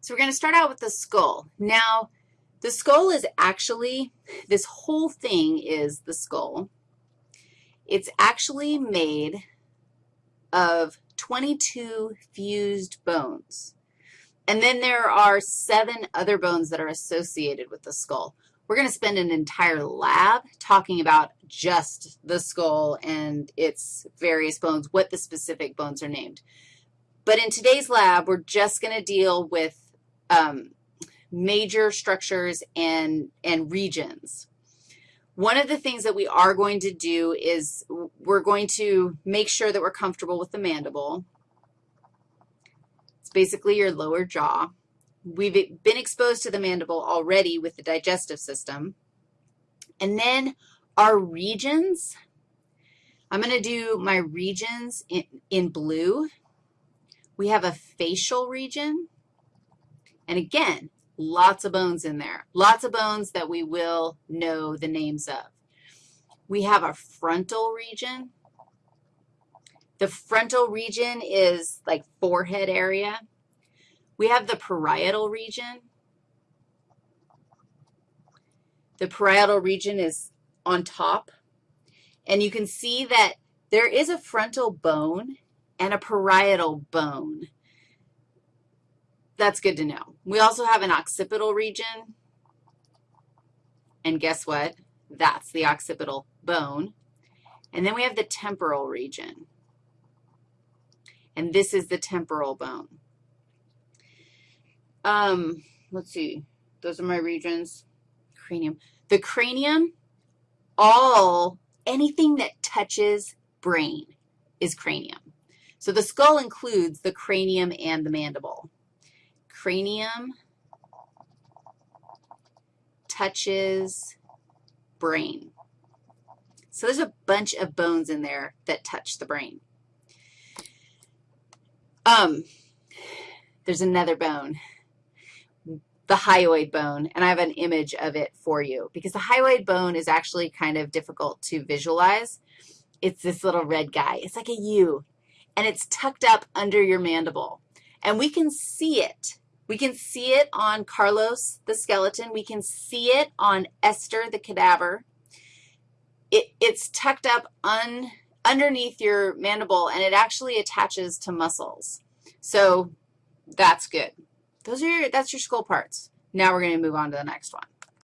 So we're going to start out with the skull. Now, the skull is actually, this whole thing is the skull. It's actually made of 22 fused bones. And then there are seven other bones that are associated with the skull. We're going to spend an entire lab talking about just the skull and its various bones, what the specific bones are named. But in today's lab, we're just going to deal with um, major structures and, and regions. One of the things that we are going to do is we're going to make sure that we're comfortable with the mandible. It's basically your lower jaw. We've been exposed to the mandible already with the digestive system. And then our regions, I'm going to do my regions in, in blue. We have a facial region. And again, Lots of bones in there. Lots of bones that we will know the names of. We have our frontal region. The frontal region is like forehead area. We have the parietal region. The parietal region is on top. And you can see that there is a frontal bone and a parietal bone. That's good to know. We also have an occipital region. And guess what? That's the occipital bone. And then we have the temporal region. And this is the temporal bone. Um, let's see. Those are my regions. Cranium. The cranium, all, anything that touches brain is cranium. So the skull includes the cranium and the mandible cranium touches brain. So there's a bunch of bones in there that touch the brain. Um, there's another bone, the hyoid bone, and I have an image of it for you because the hyoid bone is actually kind of difficult to visualize. It's this little red guy. It's like a U, and it's tucked up under your mandible, and we can see it we can see it on Carlos, the skeleton. We can see it on Esther, the cadaver. It, it's tucked up un, underneath your mandible, and it actually attaches to muscles. So that's good. Those are your, that's your skull parts. Now we're going to move on to the next one.